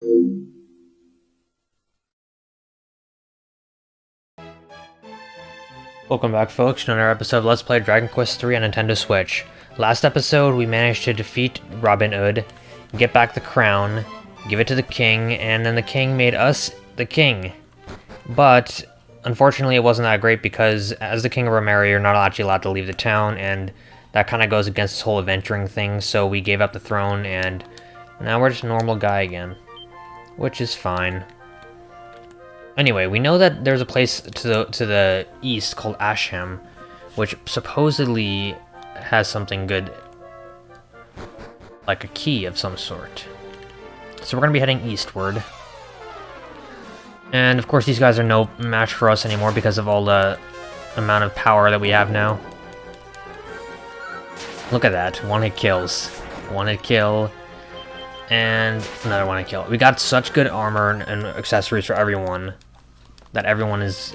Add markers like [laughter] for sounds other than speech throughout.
Welcome back folks to another episode of Let's Play Dragon Quest III on Nintendo Switch. Last episode we managed to defeat Robin Hood, get back the crown, give it to the king, and then the king made us the king. But, unfortunately it wasn't that great because as the king of Romaria you're not actually allowed to leave the town and that kind of goes against this whole adventuring thing, so we gave up the throne and now we're just a normal guy again. Which is fine. Anyway, we know that there's a place to the to the east called Asham, which supposedly has something good, like a key of some sort. So we're gonna be heading eastward. And of course these guys are no match for us anymore because of all the amount of power that we have now. Look at that, one hit kills. One hit kill, and another one hit kill. We got such good armor and accessories for everyone that everyone is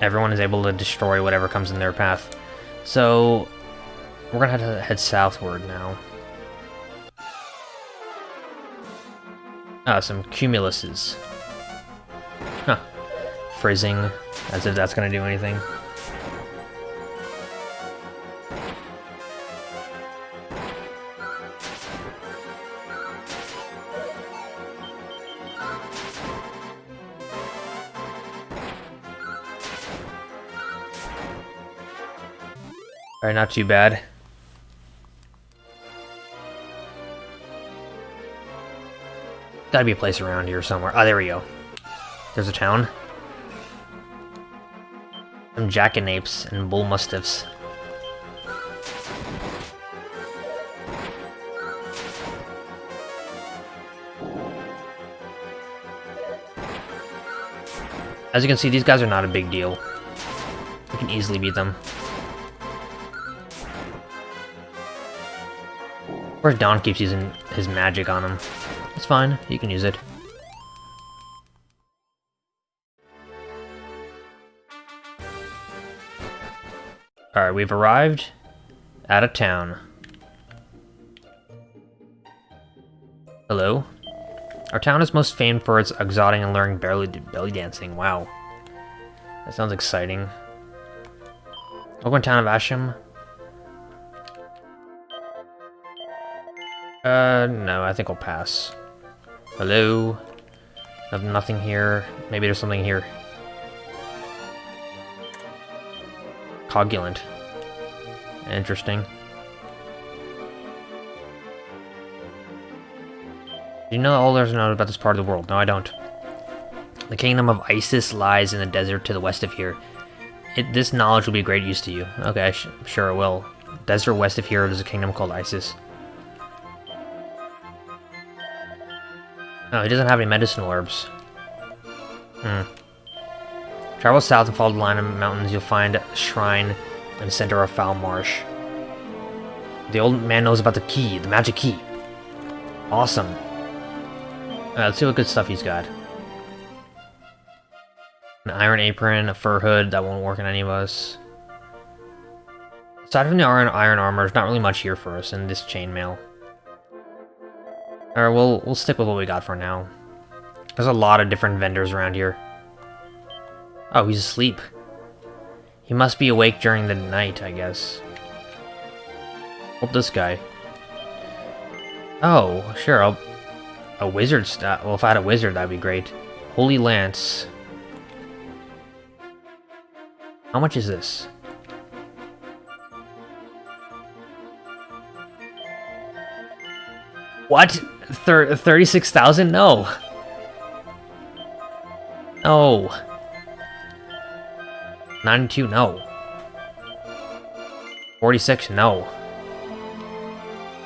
everyone is able to destroy whatever comes in their path. So we're gonna have to head southward now. Ah, some cumuluses. Huh. Frizzing, as if that's gonna do anything. Alright, not too bad. Gotta be a place around here somewhere. Oh, there we go. There's a town. Some jackanapes and bull mustiffs. As you can see, these guys are not a big deal. We can easily beat them. Course, Don keeps using his magic on him. It's fine, you can use it. Alright, we've arrived out of town. Hello? Our town is most famed for its exotic and luring belly, belly dancing. Wow. That sounds exciting. Welcome to town of Asham. Uh, no, I think I'll pass. Hello? Nothing here. Maybe there's something here. Coagulant. Interesting. You know all there's known about this part of the world? No, I don't. The kingdom of Isis lies in the desert to the west of here. It, this knowledge will be great use to you. Okay, sure it will. Desert west of here is a kingdom called Isis. Oh, he doesn't have any medicinal herbs. Hmm. Travel south and follow the line of mountains, you'll find a shrine in the center of Foul Marsh. The old man knows about the key, the magic key. Awesome. Let's see what good stuff he's got. An iron apron, a fur hood, that won't work on any of us. Aside from the iron, iron armor, there's not really much here for us in this chainmail. Or we'll we'll stick with what we got for now. There's a lot of different vendors around here. Oh, he's asleep. He must be awake during the night, I guess. Hope this guy. Oh, sure, I'll... A wizard stat. Well, if I had a wizard, that'd be great. Holy Lance. How much is this? What? Thir 36,000? No. No. 92? No. 46? No.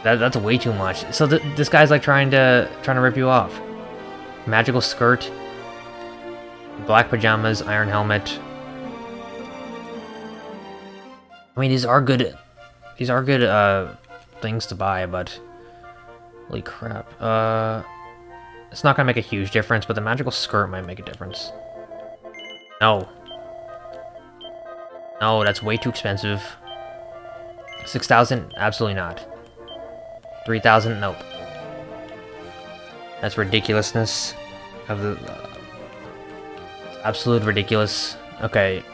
That, that's way too much. So th this guy's like trying to trying to rip you off. Magical skirt, black pajamas, iron helmet. I mean, these are good. These are good uh, things to buy, but Holy crap. Uh, it's not gonna make a huge difference, but the magical skirt might make a difference. No. No, that's way too expensive. 6,000? Absolutely not. 3,000? Nope. That's ridiculousness of the uh, absolute ridiculous. Okay.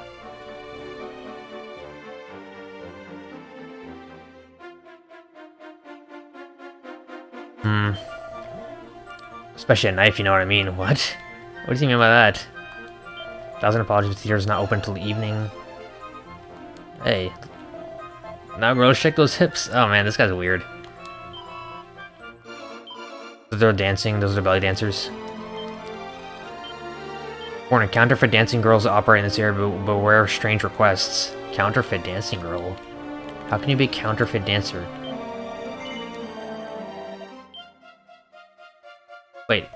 Hmm. Especially a knife, you know what I mean? [laughs] What? What do you mean by that? Thousand apologies, the theater is not open until the evening. Hey. Now Rose check those hips. Oh man, this guy's weird. They're dancing, those are belly dancers. Warning, counterfeit dancing girls operate in this area, but beware of strange requests. Counterfeit dancing girl? How can you be a counterfeit dancer? Wait.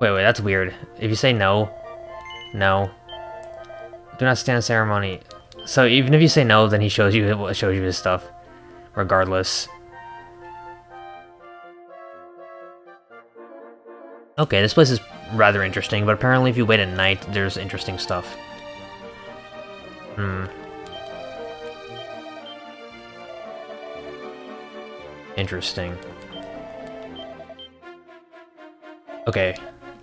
Wait, wait, that's weird. If you say no, no. Do not stand ceremony. So even if you say no, then he shows you shows you his stuff, regardless. Okay, this place is rather interesting, but apparently if you wait at night, there's interesting stuff. Hmm. Interesting. Okay,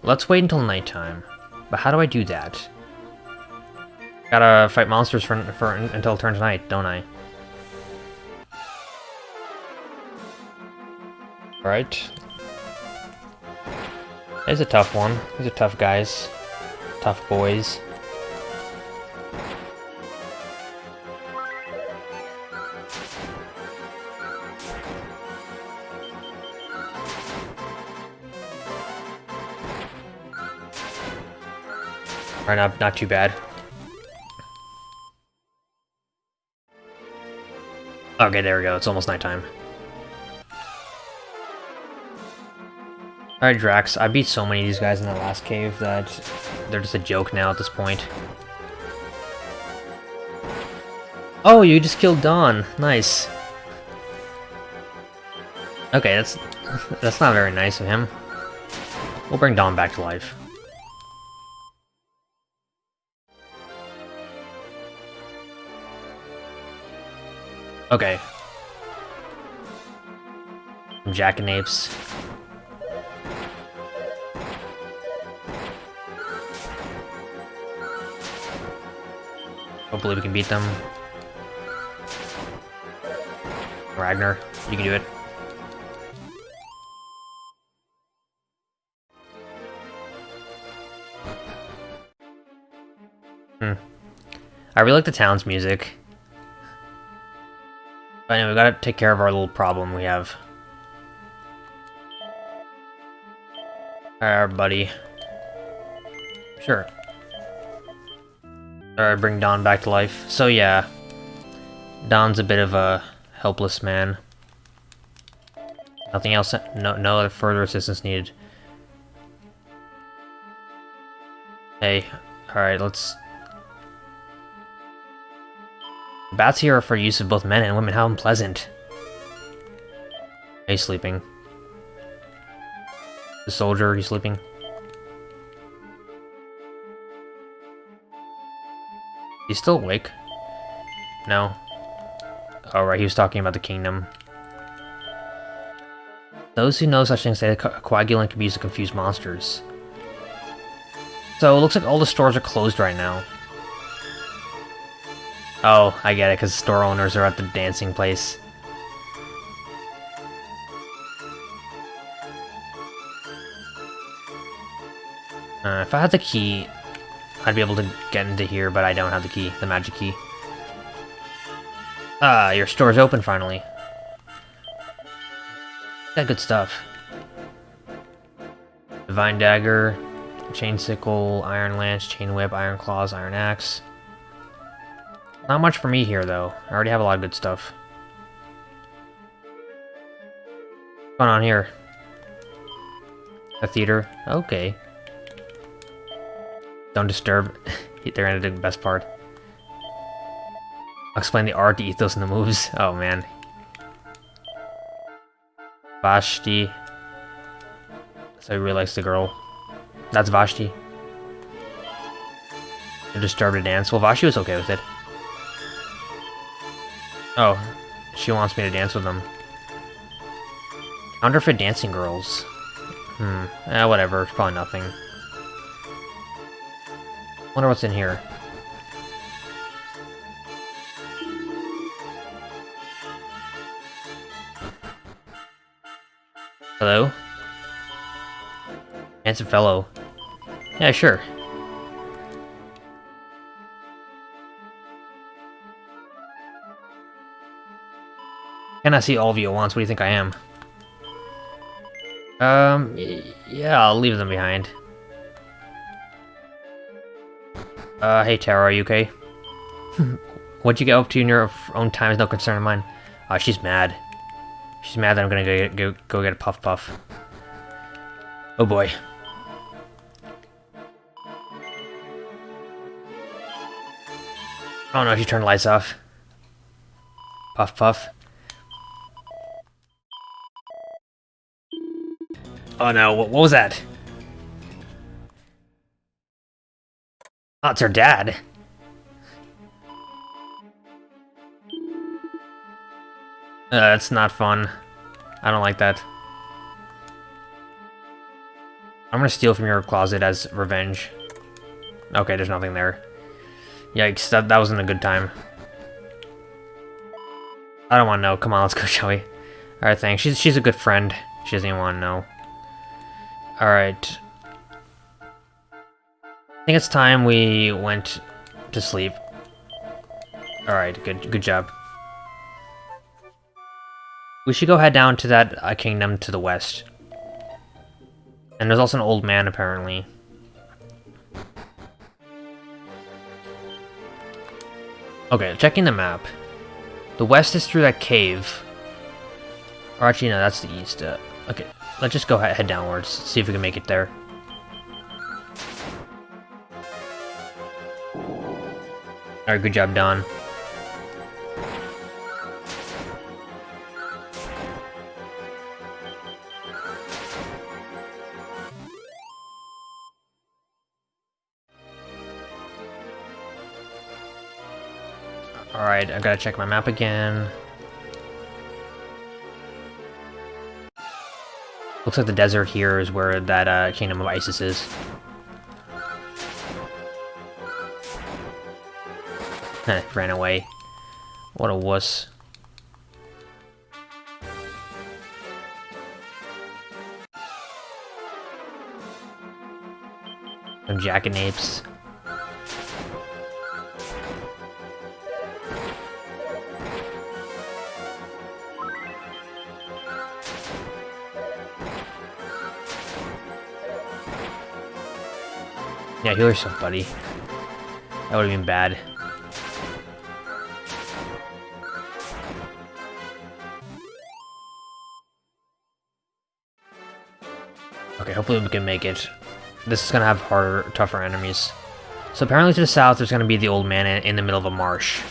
let's wait until nighttime. But how do I do that? Gotta fight monsters for, for until it turns night, don't I? Alright, it's a tough one. These are tough guys. Tough boys. Alright, not, not too bad. Okay, there we go. It's almost nighttime. Alright, Drax. I beat so many of these guys in that last cave that they're just a joke now at this point. Oh, you just killed Dawn. Nice. Okay, that's [laughs] that's not very nice of him. We'll bring Dawn back to life. Okay. Jackanapes. Hopefully we can beat them. Ragnar, you can do it. Hmm. I really like the town's music. But anyway, we gotta take care of our little problem we have. Alright, buddy. Sure. Alright, bring Don back to life. So yeah, Don's a bit of a helpless man. Nothing else, no, no other further assistance needed. Hey, alright, let's... Bats here are for use of both men and women, how unpleasant. You sleeping? The soldier, you sleeping? He's still awake? No. Oh, right, he was talking about the kingdom. Those who know such things say that co coagulant can be used to confuse monsters. So, it looks like all the stores are closed right now. Oh, I get it, because store owners are at the dancing place. Uh, if I had the key, I'd be able to get into here, but I don't have the key, the magic key. Ah, your store's open finally. Got good stuff. Divine Dagger, Chain Sickle, Iron Lance, Chain Whip, Iron Claws, Iron Axe. Not much for me here, though. I already have a lot of good stuff. What's going on here? A theater? Okay. Don't disturb. [laughs] They're gonna do the best part. I'll explain the art, the ethos, and the moves. [laughs] Oh man. Vashti. So he really likes the girl. That's Vashti. They're disturbed to dance. Well, Vashti was okay with it. Oh, she wants me to dance with them. Counterfeit dancing girls. Hmm. Eh, whatever. It's probably nothing. Wonder what's in here. Hello? Handsome fellow. Yeah, sure. Can I see all of you at once? What do you think I am? Um, yeah, I'll leave them behind. Uh, hey Tara, are you okay? [laughs] What'd you get up to in your own time is no concern of mine. Uh, she's mad. She's mad that I'm gonna go, go, go get a Puff Puff. Oh boy. Oh no, she turned the lights off. Puff Puff. Oh no, what, was that? Oh, it's her dad. Uh, that's not fun. I don't like that. I'm gonna steal from your closet as revenge. Okay, there's nothing there. Yikes, that, that wasn't a good time. I don't want to know. Come on, let's go, shall we? Alright, thanks. She's, she's a good friend. She doesn't even want to know. Alright. I think it's time we went to sleep. Alright, good good job. We should go head down to that uh, kingdom to the west. And there's also an old man, apparently. Okay, checking the map. The west is through that cave. Or actually, no, that's the east. Uh, okay, let's just go head downwards, see if we can make it there. Alright, good job, Don. Alright, I gotta check my map again. Looks like the desert here is where that uh, Kingdom of Isis is. Heh, [laughs] ran away. What a wuss. Some jackanapes. Yeah, heal yourself, buddy. That would've been bad. Okay, hopefully we can make it. This is gonna have harder, tougher enemies. So apparently to the south, there's gonna be the old man in, in the middle of a marsh.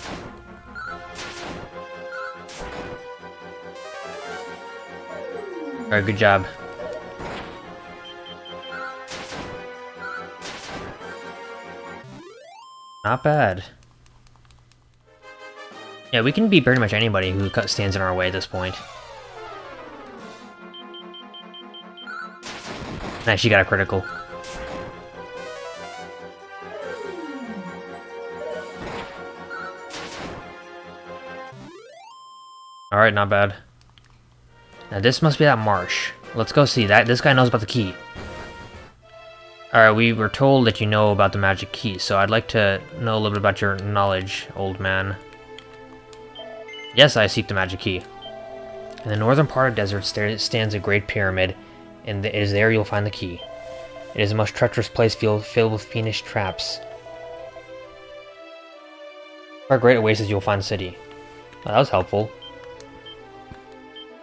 Alright, good job. Not bad. Yeah, we can beat pretty much anybody who stands in our way at this point. Nice, she got a critical. Alright, not bad. Now this must be that marsh. Let's go see. that. This guy knows about the key. Alright, we were told that you know about the magic key, so I'd like to know a little bit about your knowledge, old man. Yes, I seek the magic key. In the northern part of the desert stands a great pyramid, and it is there you'll find the key. It is a most treacherous place filled, with fiendish traps. Far great oasis you'll find the city. Well, that was helpful.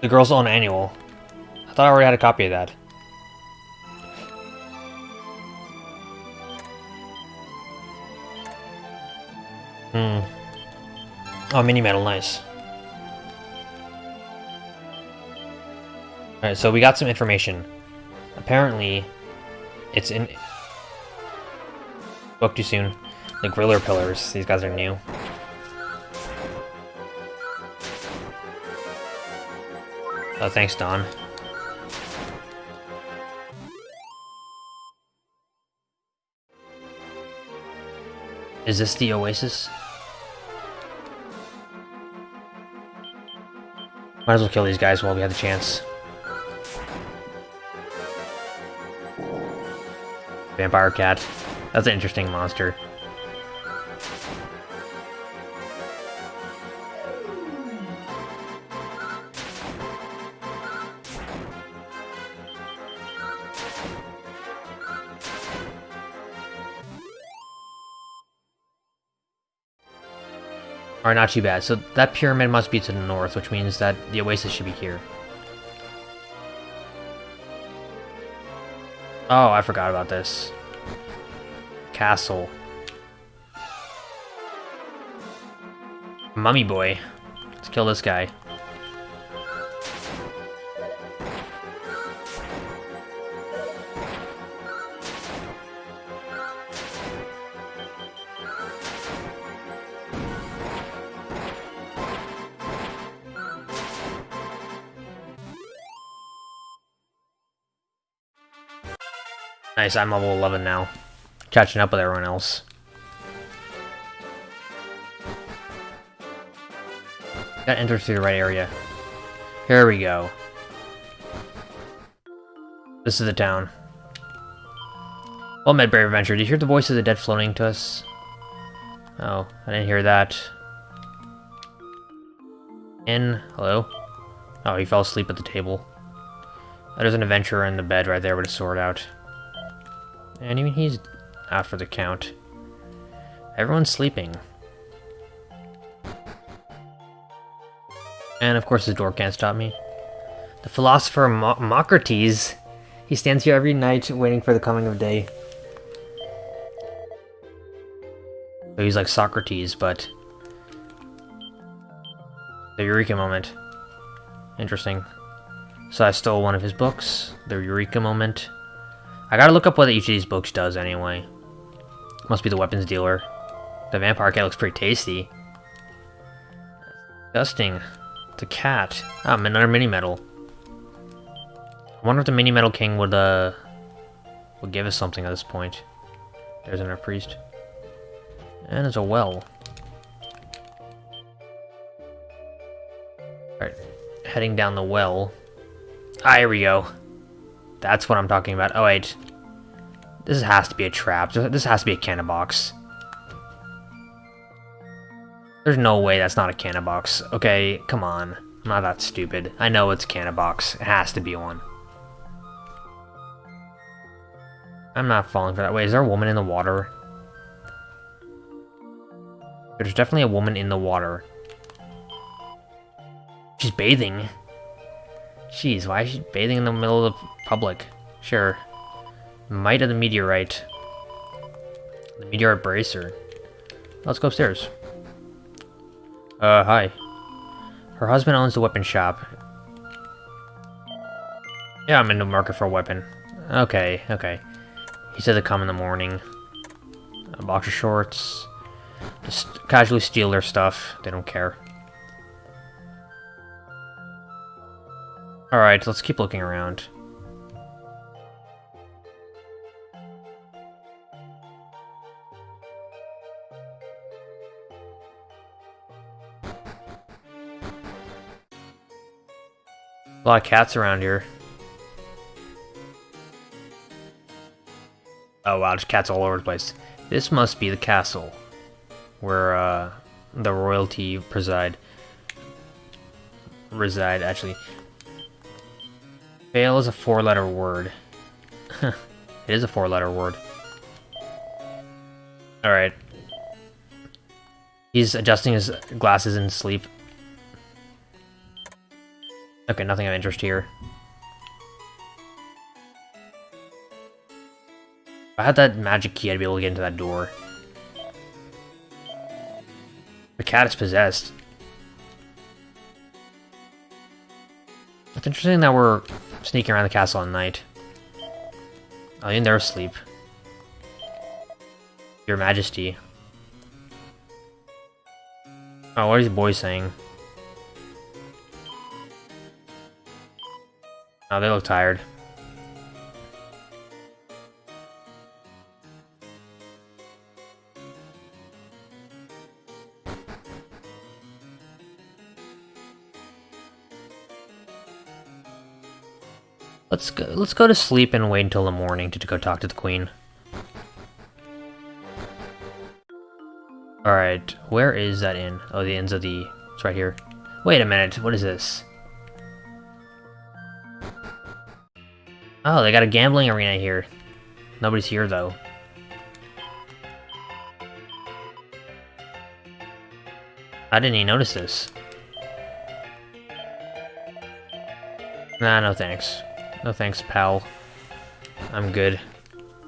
The girl's own annual. I thought I already had a copy of that. Hmm. Oh, mini medal, nice. Alright, so we got some information. Apparently, it's in... Spoke too soon. The Griller Pillars. These guys are new. Oh, thanks, Don. Is this the Oasis? Might as well kill these guys while we have the chance. Vampire cat. That's an interesting monster. Alright, not too bad. So that pyramid must be to the north, which means that the oasis should be here. Oh, I forgot about this. Castle. Mummy boy. Let's kill this guy. Nice, I'm level 11 now. Catching up with everyone else. Gotta enter through the right area. Here we go. This is the town. Well met, brave adventure. Did you hear the voice of the dead floating to us? Oh, I didn't hear that. In, hello? Oh, he fell asleep at the table. There's an adventurer in the bed right there with a sword out. And even he's out for the count. Everyone's sleeping. And of course the door can't stop me. The philosopher Mo Mocrates. He stands here every night waiting for the coming of day. So he's like Socrates, but... The Eureka moment. Interesting. So I stole one of his books, The Eureka Moment. I gotta look up what each of these books does anyway. Must be the weapons dealer. The vampire cat looks pretty tasty. Disgusting. It's a cat. Ah, another mini medal. I wonder if the mini medal king would uh would give us something at this point. There's another priest. And there's a well. Alright, heading down the well. Ah, here we go. That's what I'm talking about. Oh, wait. This has to be a trap. This has to be a cannibox. There's no way that's not a cannibox. Okay, come on. I'm not that stupid. I know it's a cannibox. It has to be one. I'm not falling for that. Wait, is there a woman in the water? There's definitely a woman in the water. She's bathing. Jeez, why is she bathing in the middle of the public? Sure. Might of the meteorite. The meteorite bracer. Let's go upstairs. Uh, hi. Her husband owns the weapon shop. Yeah, I'm in the market for a weapon. Okay, okay. He said to come in the morning. Box of shorts. Just casually steal their stuff. They don't care. Alright, let's keep looking around. A lot of cats around here. Oh wow, there's cats all over the place. This must be the castle. Where, uh, the royalty preside. Reside, actually. Fail is a four-letter word. [laughs] it is a four-letter word. Alright. He's adjusting his glasses in sleep. Okay, nothing of interest here. If I had that magic key, I'd be able to get into that door. The cat is possessed. It's interesting that we're sneaking around the castle at night. Oh, in there asleep. Your Majesty. Oh, what are these boys saying? Oh, they look tired. Let's go, let's go to sleep and wait until the morning to, to go talk to the queen. Alright, where is that inn? Oh, the inn's of the... It's right here. Wait a minute, what is this? Oh, they got a gambling arena here. Nobody's here, though. I didn't even notice this. Nah, no thanks. No thanks, pal. I'm good.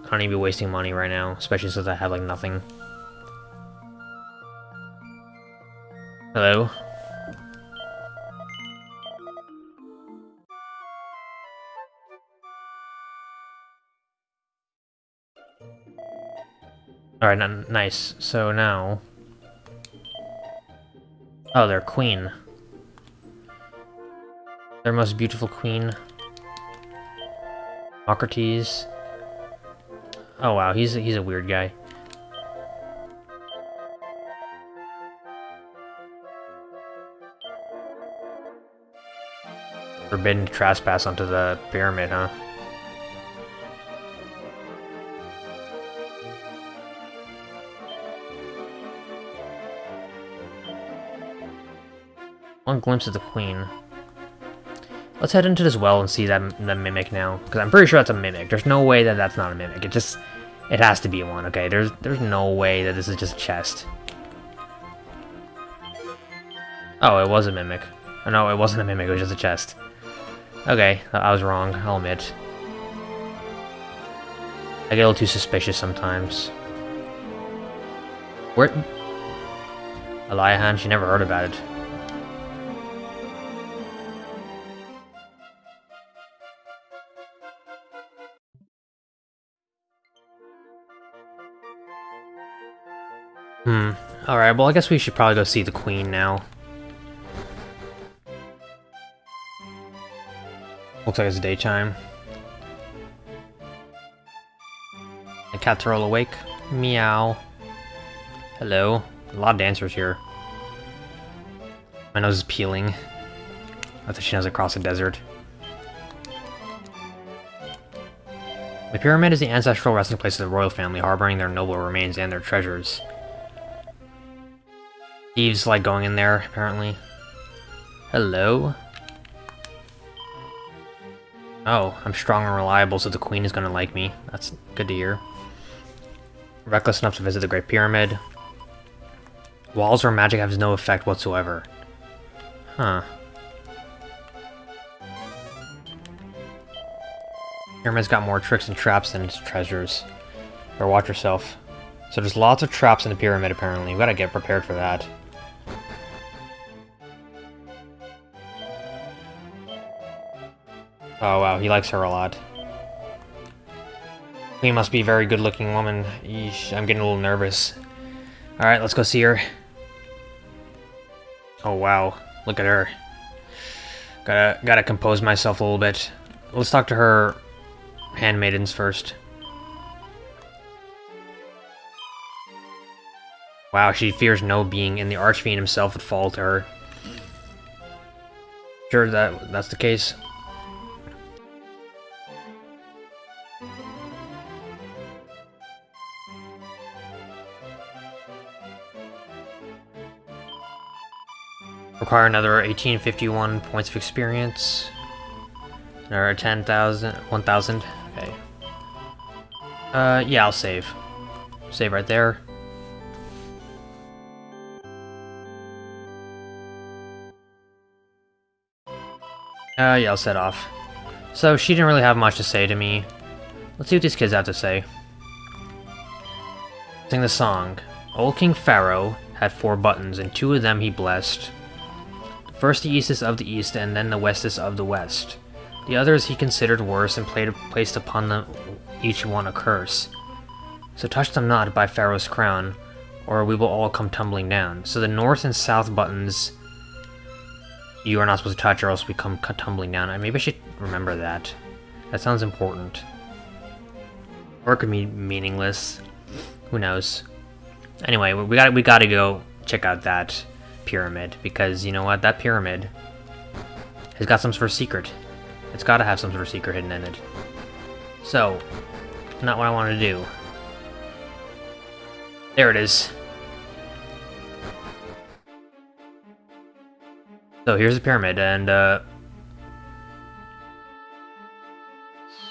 I don't to be wasting money right now, especially since I have, like, nothing. Hello? Alright, nice. So now... Oh, their queen. Their most beautiful queen. Socrates. Oh wow, he's he's a weird guy. Forbidden to trespass onto the pyramid, huh? One glimpse of the queen. Let's head into this well and see that, mimic now, because I'm pretty sure that's a mimic. There's no way that that's not a mimic. It just, it has to be one, okay? There's, there's no way that this is just a chest. Oh, it was a mimic. Oh, no, it wasn't a mimic, it was just a chest. Okay, I was wrong, I'll admit. I get a little too suspicious sometimes. Where... Aliahan, she never heard about it. Hmm. Alright, well I guess we should probably go see the queen now. Looks like it's daytime. The cats are all awake. Meow. Hello. A lot of dancers here. My nose is peeling. I thought she knows across the desert. The pyramid is the ancestral resting place of the royal family, harboring their noble remains and their treasures. Eve's like going in there, apparently. Hello? Oh, I'm strong and reliable, so the queen is gonna like me. That's good to hear. Reckless enough to visit the Great Pyramid. Walls or magic has no effect whatsoever. Huh. Pyramid's got more tricks and traps than its treasures. Or watch yourself. So there's lots of traps in the pyramid, apparently. We gotta get prepared for that. Oh wow, he likes her a lot. He must be a very good-looking woman. Eesh, I'm getting a little nervous. Alright, let's go see her. Oh wow, look at her. Gotta, gotta compose myself a little bit. Let's talk to her handmaidens first. Wow, she fears no being, and the Archfiend himself would fall to her. Sure that that's the case. Require another 1851 points of experience. Another 10,000, 1,000. Okay. Uh, yeah, I'll save. Save right there. Uh, yeah, I'll set off. So, she didn't really have much to say to me. Let's see what these kids have to say. Sing the song. Old King Pharaoh had four buttons, and two of them he blessed. First the east is of the east, and then the west is of the west. The others he considered worse, and placed upon them each one a curse. So touch them not by Pharaoh's crown, or we will all come tumbling down. So the north and south buttons you are not supposed to touch, or else we come tumbling down. Maybe I should remember that. That sounds important. Or it could be meaningless. Who knows? Anyway, we got we got to go check out that pyramid, because you know what? That pyramid has got some sort of secret. It's gotta have some sort of secret hidden in it. So, not what I want to do. There it is. So here's the pyramid, and uh...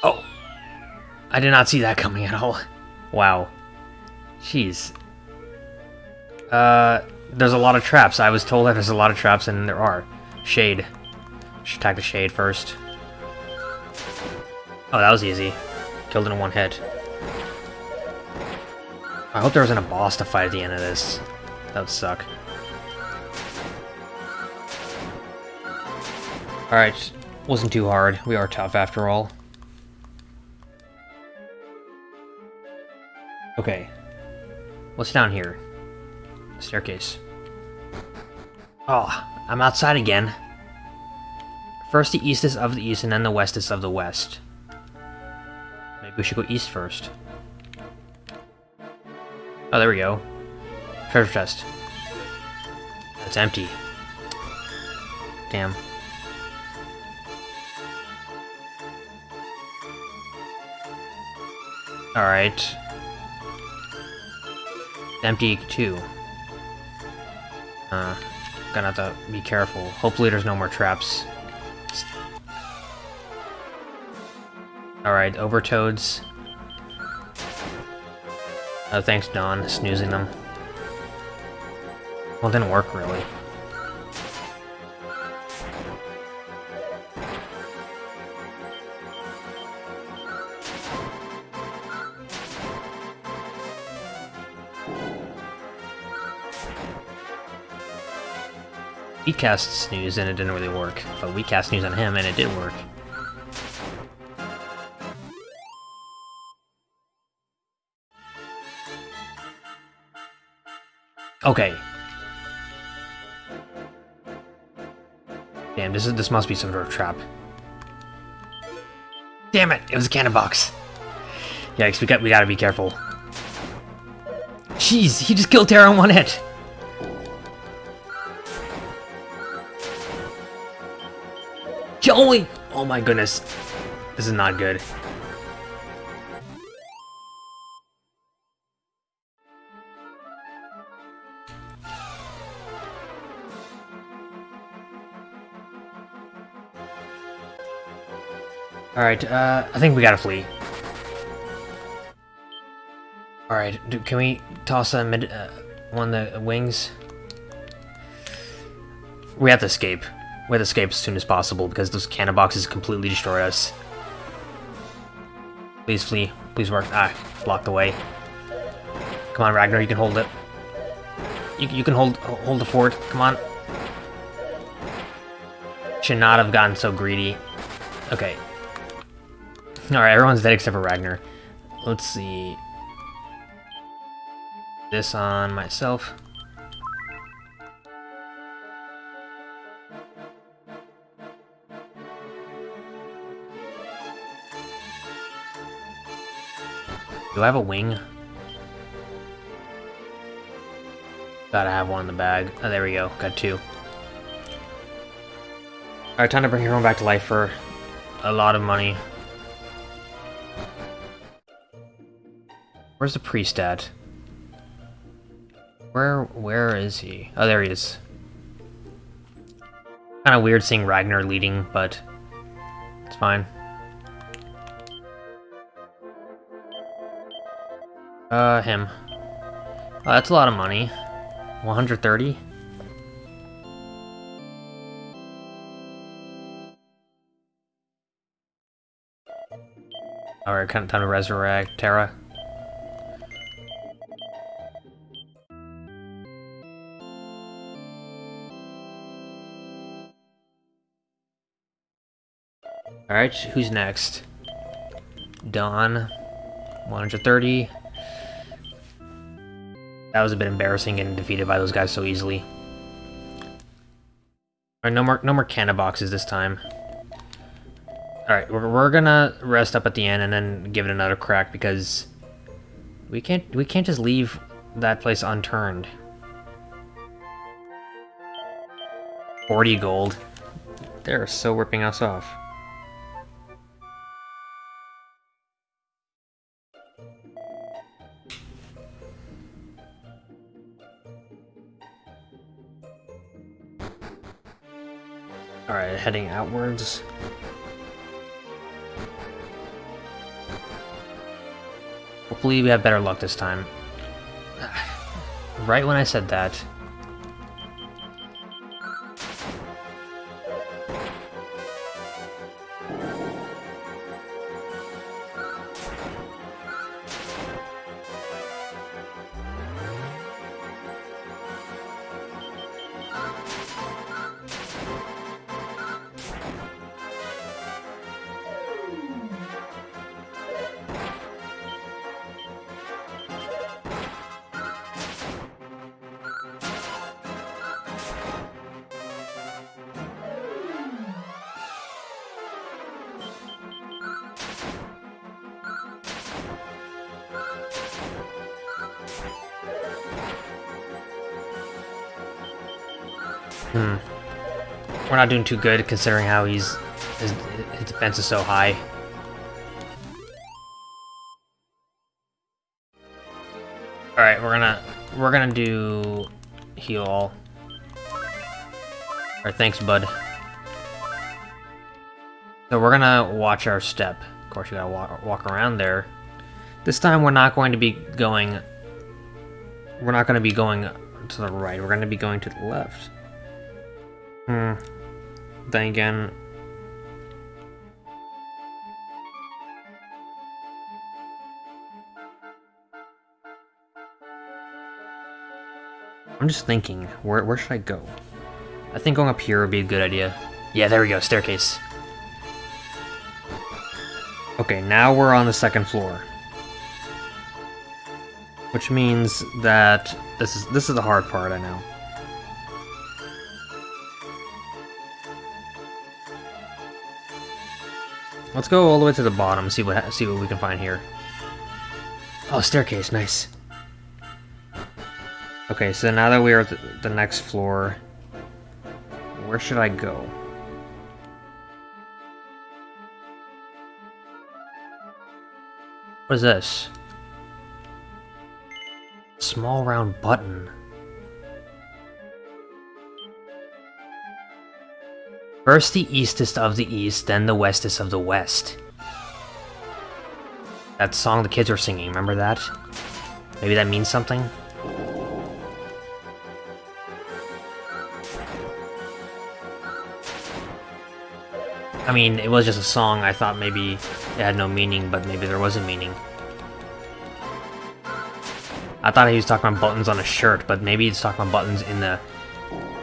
Oh! I did not see that coming at all. Wow. Jeez. Uh, there's a lot of traps. I was told that there's a lot of traps, and there are. Shade. Should attack the shade first. Oh, that was easy. Killed in one hit. I hope there wasn't a boss to fight at the end of this. That would suck. Alright, wasn't too hard. We are tough after all. Okay. What's down here? Staircase. Oh, I'm outside again. First the east is of the east and then the west is of the west. Maybe we should go east first. Oh, there we go. Treasure chest. It's empty. Damn. Alright. Empty too. Uh, gonna have to be careful. Hopefully there's no more traps. Alright, Overtoads. Oh, thanks, Don, snoozing them. Well, it didn't work, really. We cast Snooze and it didn't really work, but we cast Snooze on him and it did work. Okay. Damn, this is this must be some sort of trap. Damn it! It was a cannibox. Yikes! We got we gotta be careful. Jeez, he just killed Terra in one hit. Joey! Oh my goodness. This is not good. Alright, uh, I think we gotta flee. Alright, can we toss a mid, uh, one of the wings? We have to escape. We have to escape as soon as possible because those canniboxes completely destroy us. Please flee. Please work. Ah, blocked the way. Come on, Ragnar, you can hold it. You, you can hold hold the fort. Come on. Should not have gotten so greedy. Okay, Alright, everyone's dead except for Ragnar. Let's see. This on myself. Do I have a wing? Gotta have one in the bag. Oh, there we go. Got two. Alright, time to bring everyone back to life for a lot of money. Where's the priest at? Where, where is he? Oh, there he is. Kind of weird seeing Ragnar leading, but it's fine. Uh, him. Oh, that's a lot of money. 130? Alright, kind of time to resurrect Terra. Alright, who's next? Don. 130. That was a bit embarrassing getting defeated by those guys so easily. Alright, no more no more canniboxes this time. Alright, we're, we're gonna rest up at the end and then give it another crack because we can't we can't just leave that place unturned. 40 gold. They're so ripping us off. Heading outwards. Hopefully we have better luck this time. [sighs] Right when I said that. Hmm. We're not doing too good considering how he's his, his defense is so high. Alright, we're gonna we're gonna do heal all. Thanks, bud. So we're gonna watch our step. Of course, you gotta walk, walk around there. This time we're not going to be going... We're not to be going to the right. We're to be going to the left. Hmm. Then again... I'm just thinking, where, where should I go? I think going up here would be a good idea. Yeah, there we go, staircase. Okay, now we're on the second floor. Which means that this is this is the hard part, I know. Let's go all the way to the bottom, see what see what we can find here. Oh, staircase, nice. Okay, so now that we are at the next floor, where should I go? What is this? Small round button. First the eastest of the east, then the westest of the west. That song the kids were singing, remember that? Maybe that means something? I mean, it was just a song, I thought maybe it had no meaning, but maybe there was a meaning. I thought he was talking about buttons on a shirt, but maybe he's talking about buttons in the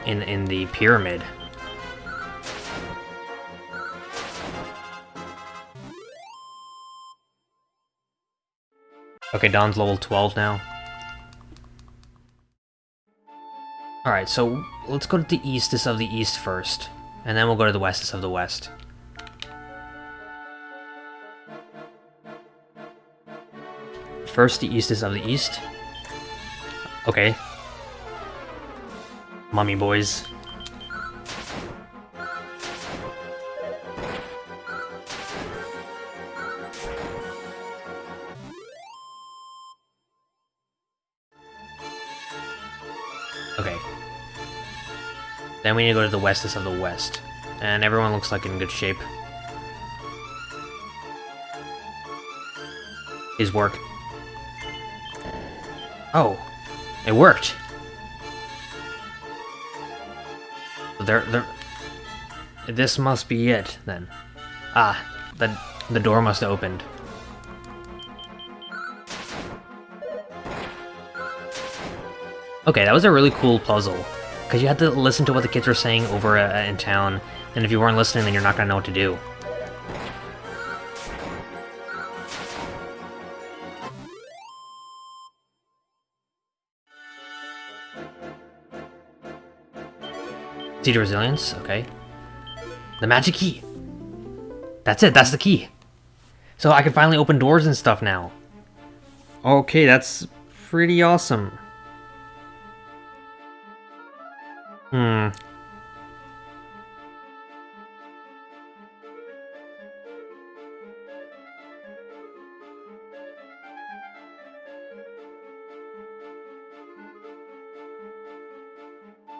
in in the pyramid. Okay, Don's level 12 now. Alright, so let's go to the eastest of the east first, and then we'll go to the westest of the west. First, the eastest of the east. Okay. Mummy boys. Then we need to go to the westest of the west. And everyone looks like in good shape. His work. Oh, it worked. There, there. This must be it then. Ah, the the door must have opened. Okay, that was a really cool puzzle. Because you had to listen to what the kids were saying over uh, in town, and if you weren't listening, then you're not going to know what to do. Seed Resilience, okay. The magic key! That's it, that's the key! So I can finally open doors and stuff now. Okay, that's pretty awesome.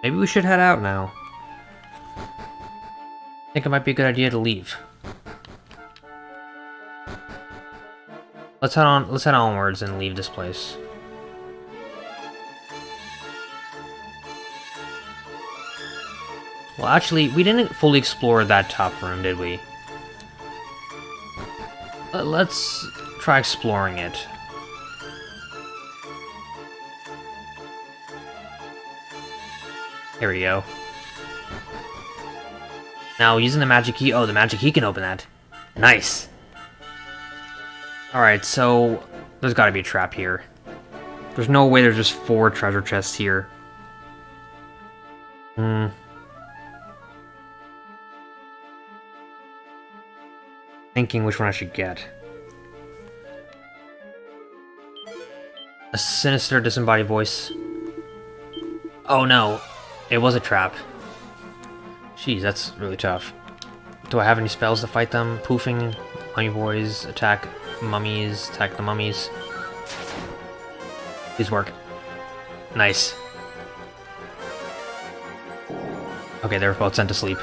Maybe we should head out now. I think it might be a good idea to leave. Let's head on let's head onwards and leave this place. Well, actually, we didn't fully explore that top room, did we? Let's try exploring it. Here we go. Now, using the magic key... Oh, the magic key can open that. Nice. Alright, so... There's gotta be a trap here. There's no way there's just four treasure chests here. Hmm. Thinking which one I should get. A sinister disembodied voice. Oh no, it was a trap. Jeez, that's really tough. Do I have any spells to fight them? Poofing, mummy boys, attack mummies, attack the mummies. Please work. Nice. Okay, they're both sent to sleep.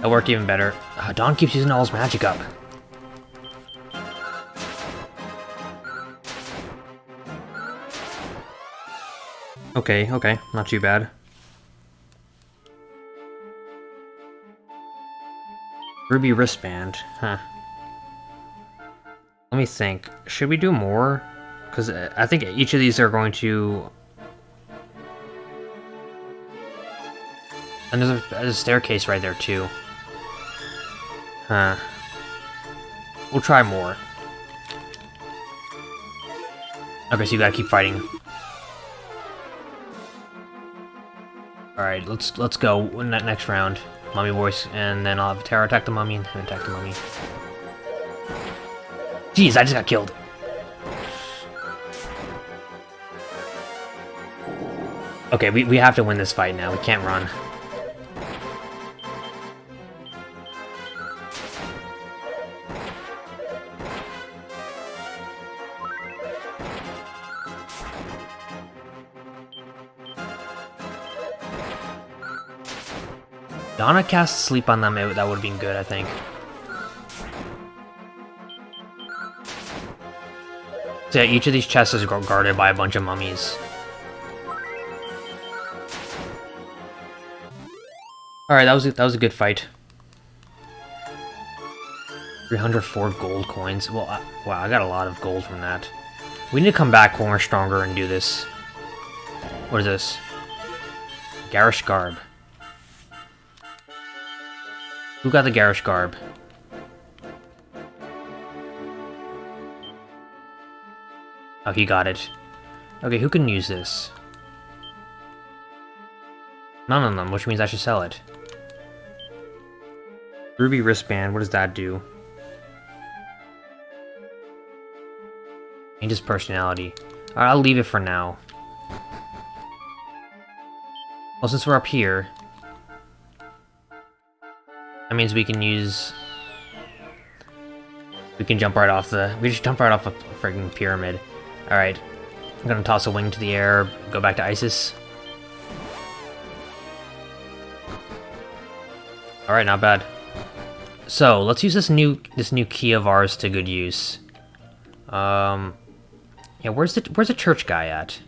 That worked even better. Uh, Dawn keeps using all his magic up. Okay, okay, not too bad. Ruby wristband, huh. Let me think. Should we do more? Because uh, I think each of these are going to... And there's a, there's a staircase right there, too. Huh. We'll try more. Okay, so you gotta keep fighting. Alright, let's let's go in that next round. Mummy voice, and then I'll have Terra attack the mummy and attack the mummy. Jeez, I just got killed. Okay, we, we have to win this fight now. We can't run. Donna cast sleep on them, it, that would have been good, I think. So yeah, each of these chests is guarded by a bunch of mummies. Alright, that was a, that was a good fight. 304 gold coins. Well, I, wow, I got a lot of gold from that. We need to come back when we're stronger and do this. What is this? Garish Garb. Who got the Garish Garb? Oh, he got it. Okay, who can use this? None of them, which means I should sell it. Ruby wristband, what does that do? Changes personality. Alright, I'll leave it for now. Well, since we're up here, that means we can use... We can jump right off the... We just jump right off a frigging pyramid. Alright. I'm gonna toss a wing to the air, go back to Isis. Alright, not bad. So, let's use this new this new key of ours to good use. Um Yeah, where's the where's the church guy at?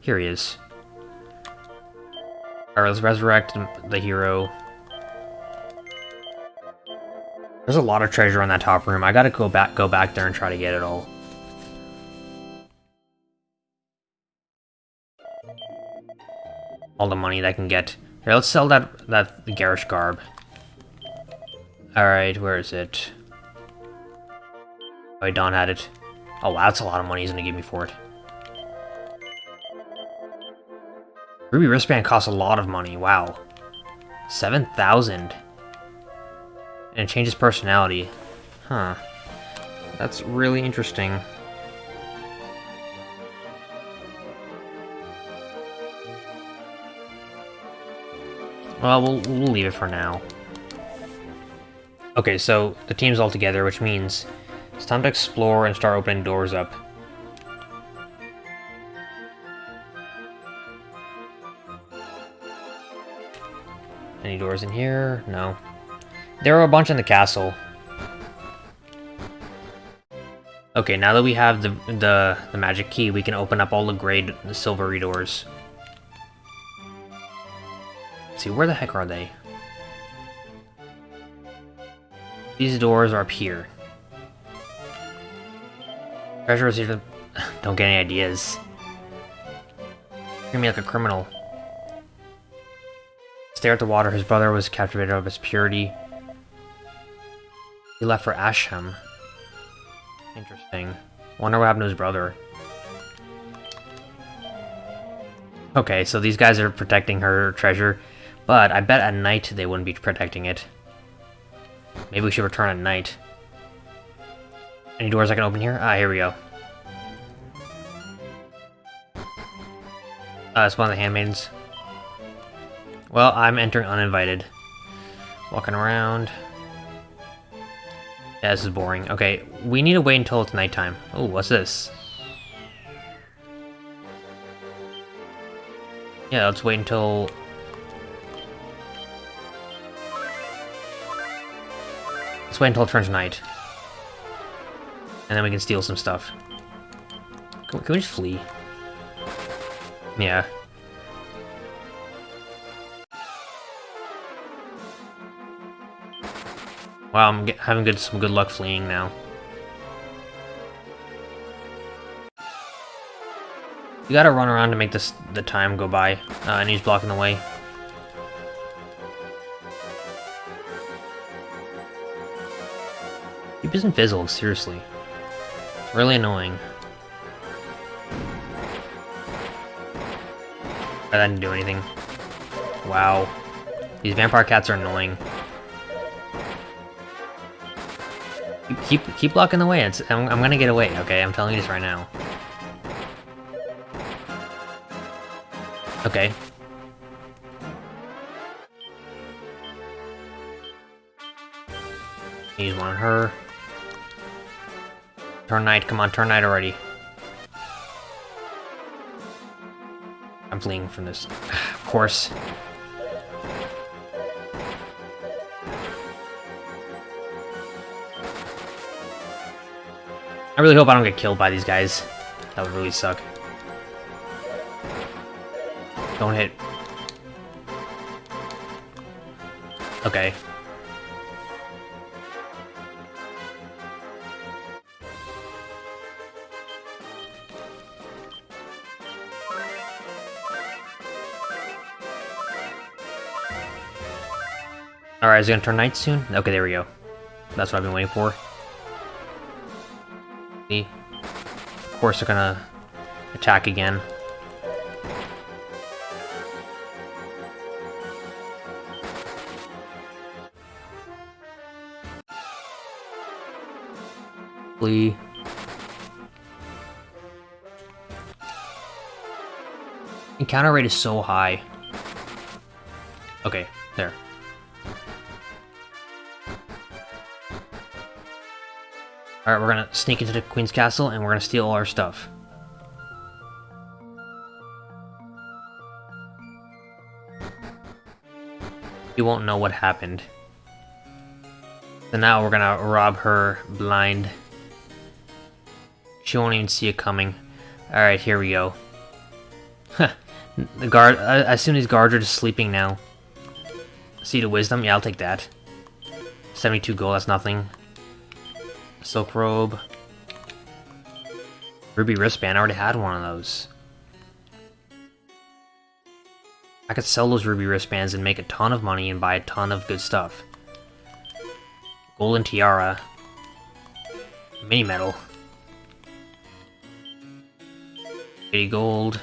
Here he is. Alright, let's resurrect the hero. There's a lot of treasure on that top room. I gotta go back go back there and try to get it all. All the money that I can get. Here, let's sell that that garish garb. Alright, where is it? Oh, Dawn had it. Oh wow, that's a lot of money he's gonna give me for it. Ruby wristband costs a lot of money, wow. 7,000. And it changes personality. Huh. That's really interesting. Well, well, we'll leave it for now. Okay, so the team's all together, which means it's time to explore and start opening doors up. Any doors in here? No. There are a bunch in the castle. Okay, now that we have the, the, the magic key, we can open up all the gray the silvery doors. Let's see, where the heck are they? These doors are up here. Treasure is either... [laughs] Don't get any ideas. Treat me like a criminal. Stare at the water. His brother was captivated of its purity. He left for Asham. Interesting. Wonder what happened to his brother. Okay, so these guys are protecting her treasure, but I bet at night they wouldn't be protecting it. Maybe we should return at night. Any doors I can open here? Ah, here we go. Uh, it's one of the handmaidens. Well, I'm entering uninvited. Walking around. Yeah, this is boring. Okay, we need to wait until it's nighttime. Oh, what's this? Yeah, let's wait until... Let's wait until it turns night. And then we can steal some stuff. Can we, can we just flee? Yeah. Wow, I'm having good some good luck fleeing now. You gotta run around to make this the time go by, uh, and he's blocking the way. Keep isn't fizzled, seriously. Really annoying. That didn't do anything. Wow. These vampire cats are annoying. Keep keep blocking the way. It's, I'm, I'm gonna get away, okay? I'm telling you this right now. Okay. Use one on her. Turn night, come on, turn night already. I'm fleeing from this. [sighs] of course. I really hope I don't get killed by these guys. That would really suck. Don't hit. Okay. Alright, is it gonna turn night soon? Okay, there we go. That's what I've been waiting for. Of course they're gonna attack again. Flee. Encounter rate is so high. Okay, there. Alright, we're gonna sneak into the Queen's Castle and we're gonna steal all our stuff. You won't know what happened. So now we're gonna rob her blind. She won't even see it coming. Alright, here we go. the guard, I, I assume these guards are just sleeping now. Seed of Wisdom, yeah, I'll take that. 72 gold, that's nothing. Silk Robe. Ruby Wristband, I already had one of those. I could sell those Ruby Wristbands and make a ton of money and buy a ton of good stuff. Golden Tiara. Mini Medal. 80 gold.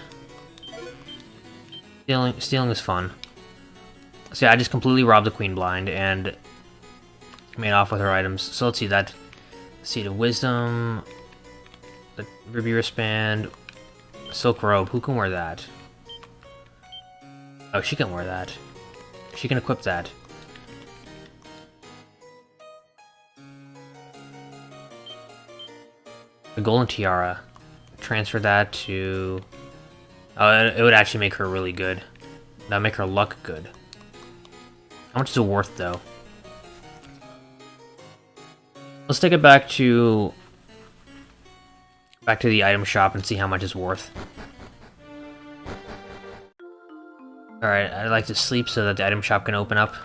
Stealing, stealing is fun. So I just completely robbed the Queen Blind and made off with her items. So let's see that Seed of Wisdom, the Ruby Wristband, Silk Robe. Who can wear that? Oh, she can wear that. She can equip that. The Golden Tiara. Transfer that to... Oh, it would actually make her really good. That would make her luck good. How much is it worth, though? Let's take it back to... Back to the item shop and see how much it's worth. Alright, I'd like to sleep so that the item shop can open up.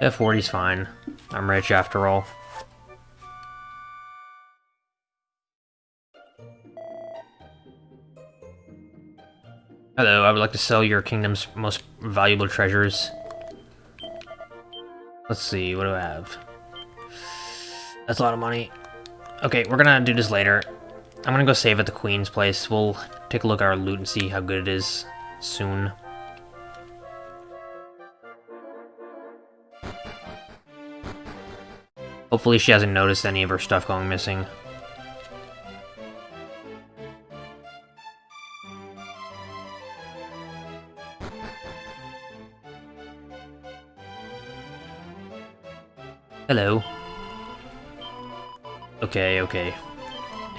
Yeah, 40's fine. I'm rich after all. Hello, I would like to sell your kingdom's most valuable treasures. Let's see, what do I have? That's a lot of money. Okay, we're gonna do this later. I'm gonna go save at the queen's place. We'll take a look at our loot and see how good it is soon. Hopefully she hasn't noticed any of her stuff going missing. Hello. Okay, okay.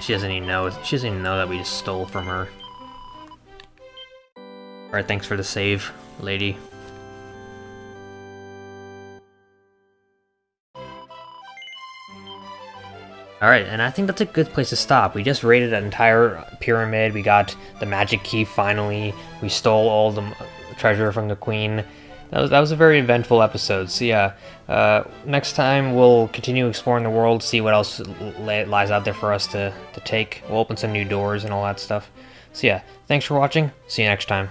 She doesn't even know. She doesn't even know that we just stole from her. Alright, thanks for the save, lady. Alright, and I think that's a good place to stop. We just raided an entire pyramid, we got the magic key finally, we stole all the treasure from the queen, that was, that was a very eventful episode. So yeah, uh, next time we'll continue exploring the world, see what else lies out there for us to, to take. We'll open some new doors and all that stuff. So yeah, thanks for watching. See you next time.